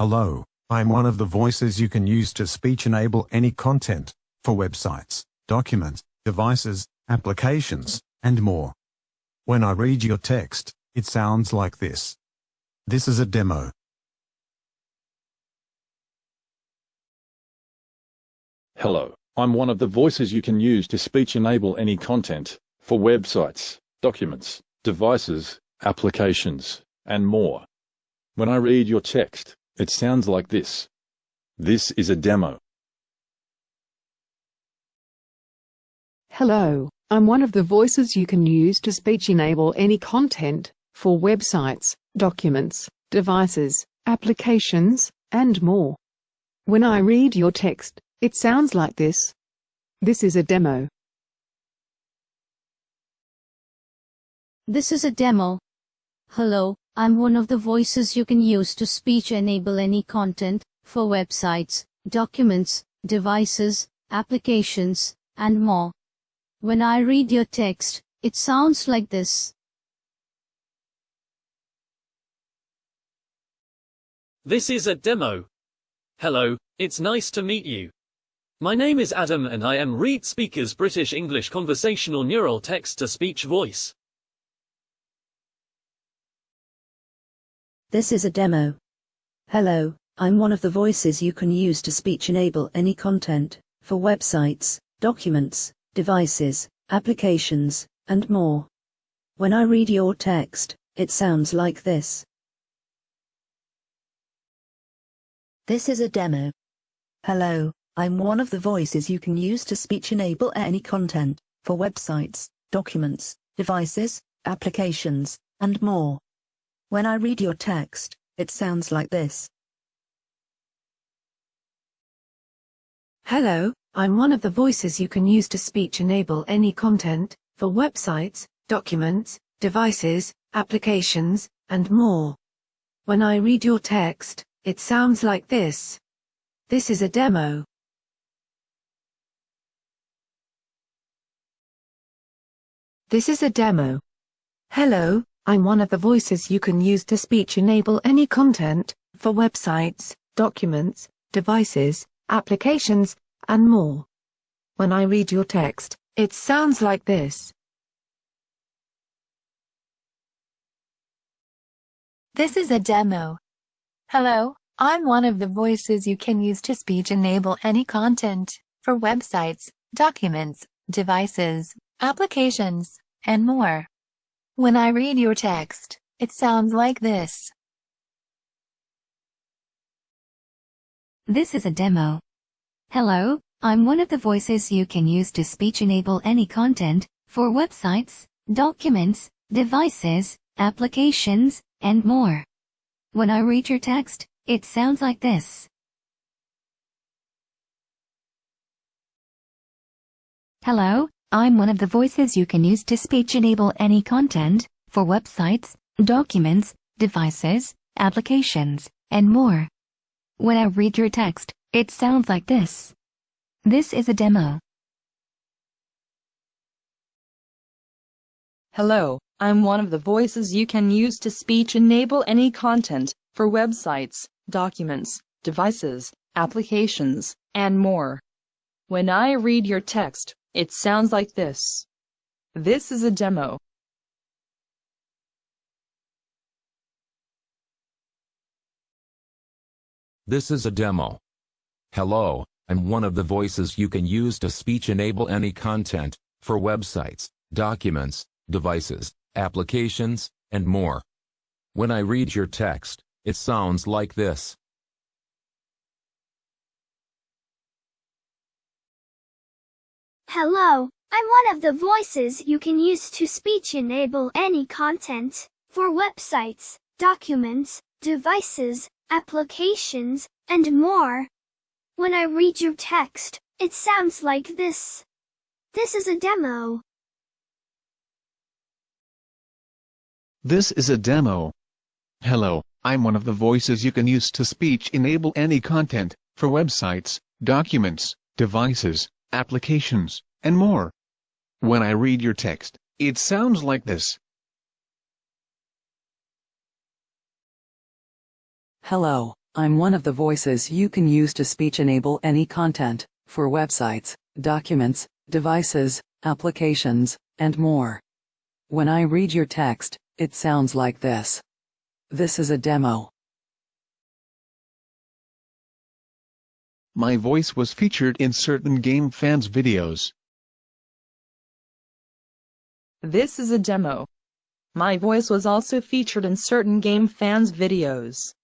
Hello, I'm one of the voices you can use to speech enable any content for websites, documents, devices, applications, and more. When I read your text, it sounds like this. This is a demo. Hello, I'm one of the voices you can use to speech enable any content for websites, documents, devices, applications, and more. When I read your text, it sounds like this. This is a demo. Hello, I'm one of the voices you can use to speech enable any content for websites, documents, devices, applications, and more. When I read your text, it sounds like this. This is a demo. This is a demo. Hello, I'm one of the voices you can use to speech enable any content for websites, documents, devices, applications, and more. When I read your text, it sounds like this. This is a demo. Hello, it's nice to meet you. My name is Adam and I am ReadSpeaker's British English Conversational Neural Text-to-Speech Voice. This is a demo. Hello, I'm one of the voices you can use to speech enable any content for websites, documents, devices, applications, and more. When I read your text, it sounds like this. This is a demo. Hello, I'm one of the voices you can use to speech enable any content for websites, documents, devices, applications, and more. When I read your text, it sounds like this. Hello, I'm one of the voices you can use to speech enable any content for websites, documents, devices, applications, and more. When I read your text, it sounds like this. This is a demo. This is a demo. Hello, I'm one of the voices you can use to speech enable any content for websites, documents, devices, applications, and more. When I read your text, it sounds like this. This is a demo. Hello, I'm one of the voices you can use to speech enable any content for websites, documents, devices, applications, and more. When I read your text, it sounds like this. This is a demo. Hello, I'm one of the voices you can use to speech enable any content for websites, documents, devices, applications, and more. When I read your text, it sounds like this. Hello, I'm one of the voices you can use to speech enable any content for websites, documents, devices, applications, and more. When I read your text, it sounds like this. This is a demo. Hello, I'm one of the voices you can use to speech enable any content for websites, documents, devices, applications, and more. When I read your text, it sounds like this. This is a demo. This is a demo. Hello, I'm one of the voices you can use to speech enable any content for websites, documents, devices, applications, and more. When I read your text, it sounds like this. Hello, I'm one of the voices you can use to speech enable any content for websites, documents, devices, applications, and more. When I read your text, it sounds like this. This is a demo. This is a demo. Hello, I'm one of the voices you can use to speech enable any content for websites, documents, devices, applications, and more. When I read your text, it sounds like this. Hello, I'm one of the voices you can use to speech enable any content, for websites, documents, devices, applications, and more. When I read your text, it sounds like this. This is a demo. My voice was featured in certain game fans videos. This is a demo. My voice was also featured in certain game fans videos.